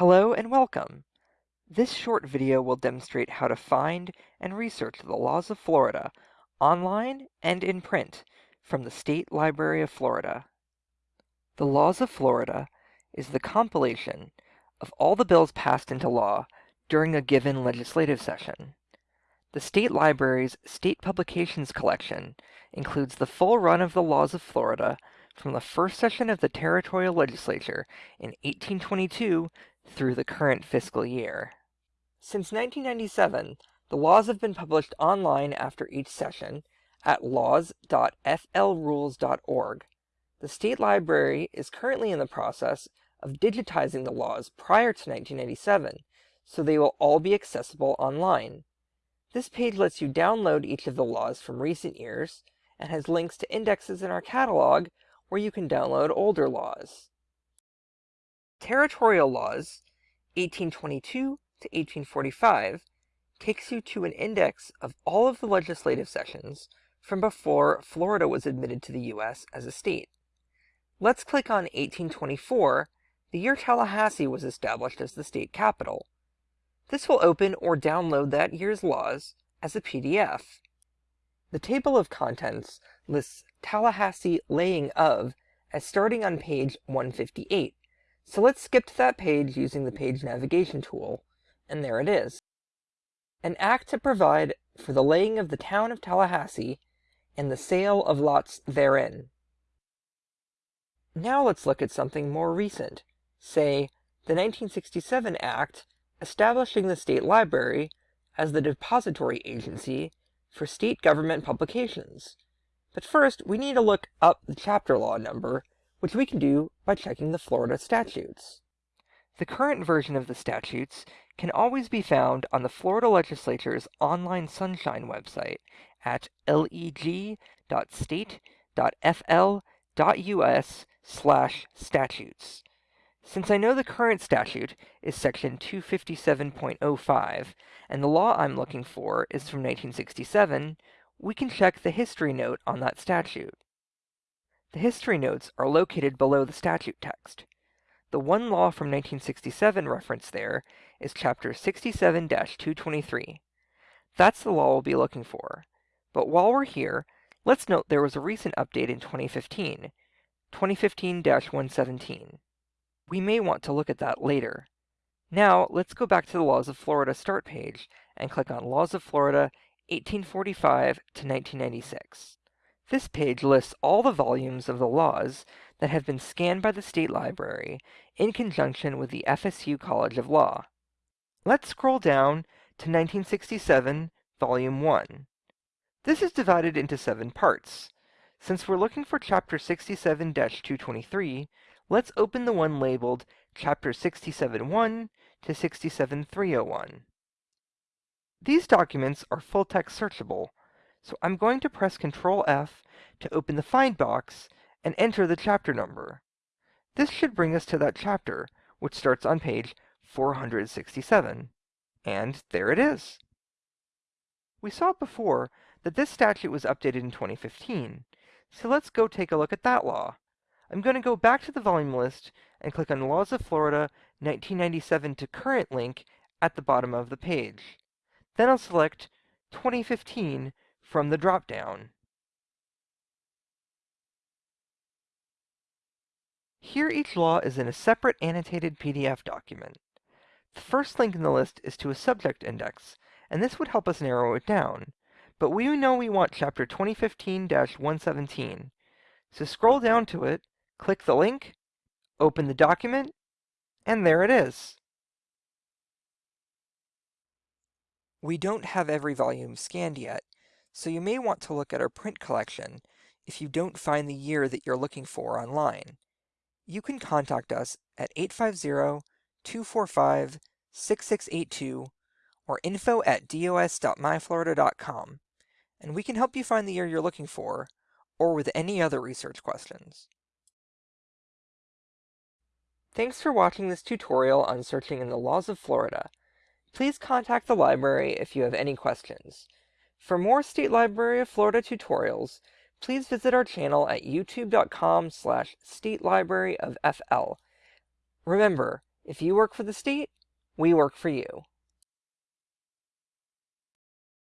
Hello and welcome! This short video will demonstrate how to find and research the laws of Florida online and in print from the State Library of Florida. The Laws of Florida is the compilation of all the bills passed into law during a given legislative session. The State Library's State Publications Collection includes the full run of the laws of Florida from the first session of the territorial legislature in 1822 through the current fiscal year. Since 1997, the laws have been published online after each session at laws.flrules.org. The State Library is currently in the process of digitizing the laws prior to 1997, so they will all be accessible online. This page lets you download each of the laws from recent years and has links to indexes in our catalog where you can download older laws. Territorial laws, 1822 to 1845, takes you to an index of all of the legislative sessions from before Florida was admitted to the U.S. as a state. Let's click on 1824, the year Tallahassee was established as the state capital. This will open or download that year's laws as a PDF. The table of contents lists Tallahassee laying of as starting on page 158. So let's skip to that page using the page navigation tool, and there it is. An act to provide for the laying of the town of Tallahassee and the sale of lots therein. Now let's look at something more recent, say the 1967 Act establishing the State Library as the depository agency for state government publications. But first, we need to look up the chapter law number, which we can do by checking the Florida statutes. The current version of the statutes can always be found on the Florida Legislature's online Sunshine website at leg.state.fl.us slash statutes. Since I know the current statute is section 257.05, and the law I'm looking for is from 1967, we can check the history note on that statute. The history notes are located below the statute text. The one law from 1967 referenced there is Chapter 67-223. That's the law we'll be looking for. But while we're here, let's note there was a recent update in 2015, 2015-117. We may want to look at that later. Now, let's go back to the Laws of Florida start page and click on Laws of Florida 1845 to 1996. This page lists all the volumes of the laws that have been scanned by the State Library in conjunction with the FSU College of Law. Let's scroll down to 1967, Volume 1. This is divided into seven parts. Since we're looking for Chapter 67-223, let's open the one labeled Chapter 67.1 to 67.301. These documents are full-text searchable, so I'm going to press Ctrl F to open the Find box and enter the chapter number. This should bring us to that chapter, which starts on page 467. And there it is. We saw before that this statute was updated in 2015, so let's go take a look at that law. I'm going to go back to the volume list and click on Laws of Florida 1997 to current link at the bottom of the page. Then I'll select 2015 from the drop-down. Here each law is in a separate annotated PDF document. The first link in the list is to a subject index, and this would help us narrow it down. But we know we want chapter 2015-117. So scroll down to it, click the link, open the document, and there it is. We don't have every volume scanned yet, so you may want to look at our print collection if you don't find the year that you're looking for online. You can contact us at 850-245-6682 or info at dos.myflorida.com, and we can help you find the year you're looking for, or with any other research questions. Thanks for watching this tutorial on searching in the laws of Florida. Please contact the library if you have any questions. For more State Library of Florida tutorials, please visit our channel at youtube.com slash statelibraryofFL. Remember, If you work for the state, we work for you.